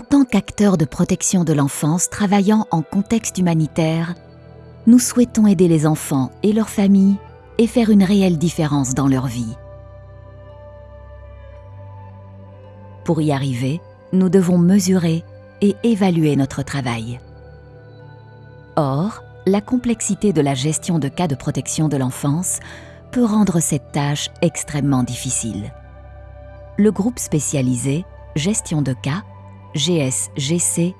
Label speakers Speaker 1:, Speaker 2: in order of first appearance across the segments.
Speaker 1: tant qu'acteurs de protection de l'enfance travaillant en contexte humanitaire, nous souhaitons aider les enfants et leurs familles et faire une réelle différence dans leur vie. Pour y arriver, nous devons mesurer et évaluer notre travail. Or, la complexité de la gestion de cas de protection de l'enfance peut rendre cette tâche extrêmement difficile. Le groupe spécialisé Gestion de cas, GSGC,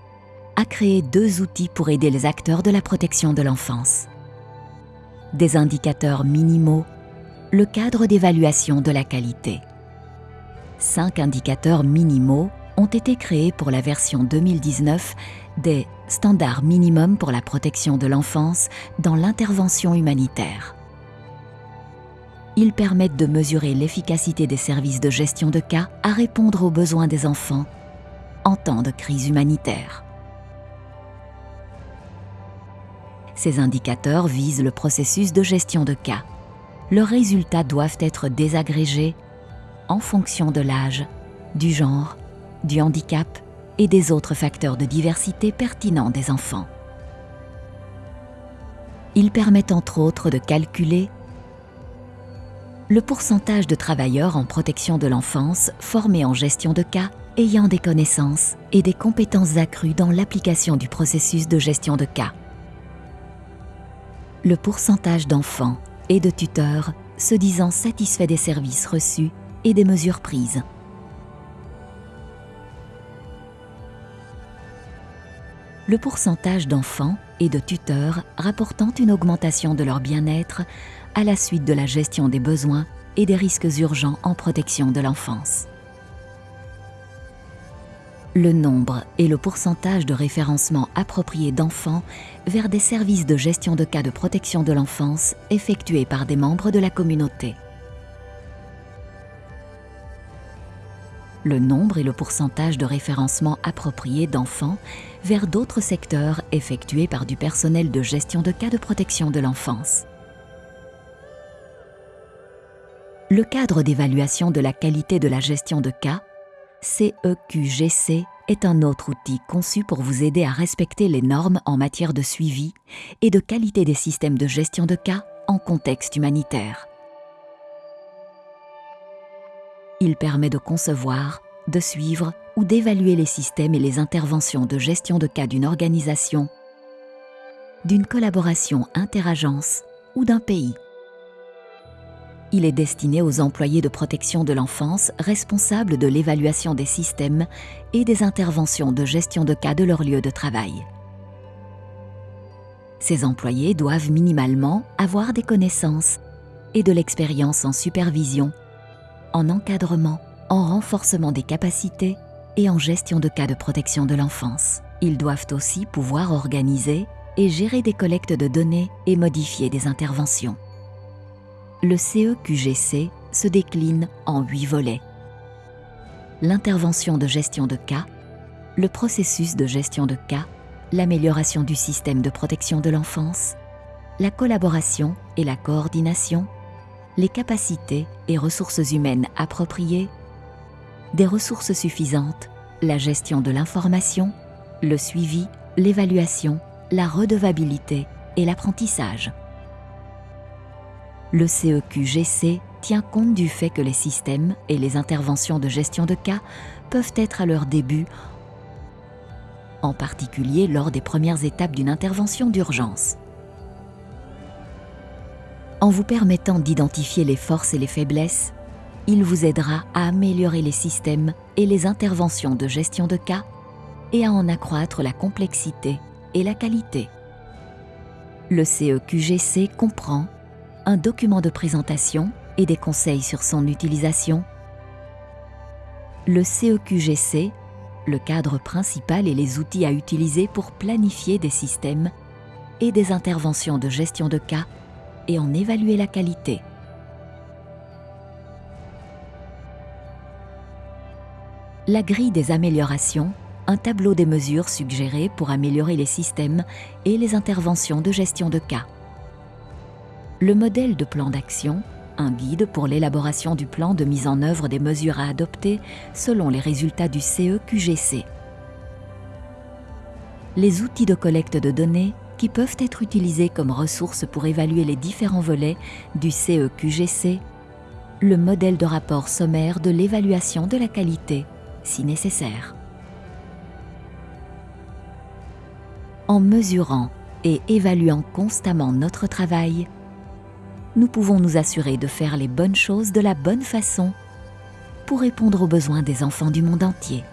Speaker 1: a créé deux outils pour aider les acteurs de la protection de l'enfance. Des indicateurs minimaux, le cadre d'évaluation de la qualité. Cinq indicateurs minimaux ont été créés pour la version 2019 des standards minimums pour la protection de l'enfance dans l'intervention humanitaire. Ils permettent de mesurer l'efficacité des services de gestion de cas à répondre aux besoins des enfants en temps de crise humanitaire. Ces indicateurs visent le processus de gestion de cas. Leurs résultats doivent être désagrégés en fonction de l'âge, du genre, du handicap et des autres facteurs de diversité pertinents des enfants. Ils permettent entre autres de calculer le pourcentage de travailleurs en protection de l'enfance formés en gestion de cas ayant des connaissances et des compétences accrues dans l'application du processus de gestion de cas. Le pourcentage d'enfants et de tuteurs se disant satisfaits des services reçus et des mesures prises. Le pourcentage d'enfants et de tuteurs rapportant une augmentation de leur bien-être à la suite de la gestion des besoins et des risques urgents en protection de l'enfance. Le nombre et le pourcentage de référencement approprié d'enfants vers des services de gestion de cas de protection de l'enfance effectués par des membres de la communauté. Le nombre et le pourcentage de référencement approprié d'enfants vers d'autres secteurs effectués par du personnel de gestion de cas de protection de l'enfance. Le cadre d'évaluation de la qualité de la gestion de cas, CEQGC, e est un autre outil conçu pour vous aider à respecter les normes en matière de suivi et de qualité des systèmes de gestion de cas en contexte humanitaire. Il permet de concevoir, de suivre ou d'évaluer les systèmes et les interventions de gestion de cas d'une organisation, d'une collaboration interagence ou d'un pays. Il est destiné aux employés de protection de l'enfance responsables de l'évaluation des systèmes et des interventions de gestion de cas de leur lieu de travail. Ces employés doivent minimalement avoir des connaissances et de l'expérience en supervision, en encadrement, en renforcement des capacités et en gestion de cas de protection de l'enfance. Ils doivent aussi pouvoir organiser et gérer des collectes de données et modifier des interventions le CEQGC se décline en huit volets. L'intervention de gestion de cas, le processus de gestion de cas, l'amélioration du système de protection de l'enfance, la collaboration et la coordination, les capacités et ressources humaines appropriées, des ressources suffisantes, la gestion de l'information, le suivi, l'évaluation, la redevabilité et l'apprentissage le CEQGC tient compte du fait que les systèmes et les interventions de gestion de cas peuvent être à leur début, en particulier lors des premières étapes d'une intervention d'urgence. En vous permettant d'identifier les forces et les faiblesses, il vous aidera à améliorer les systèmes et les interventions de gestion de cas et à en accroître la complexité et la qualité. Le CEQGC comprend un document de présentation et des conseils sur son utilisation, le CEQGC, le cadre principal et les outils à utiliser pour planifier des systèmes et des interventions de gestion de cas et en évaluer la qualité. La grille des améliorations, un tableau des mesures suggérées pour améliorer les systèmes et les interventions de gestion de cas le modèle de plan d'action, un guide pour l'élaboration du plan de mise en œuvre des mesures à adopter selon les résultats du CEQGC. les outils de collecte de données qui peuvent être utilisés comme ressources pour évaluer les différents volets du CEQGC, le modèle de rapport sommaire de l'évaluation de la qualité, si nécessaire. En mesurant et évaluant constamment notre travail, nous pouvons nous assurer de faire les bonnes choses de la bonne façon pour répondre aux besoins des enfants du monde entier.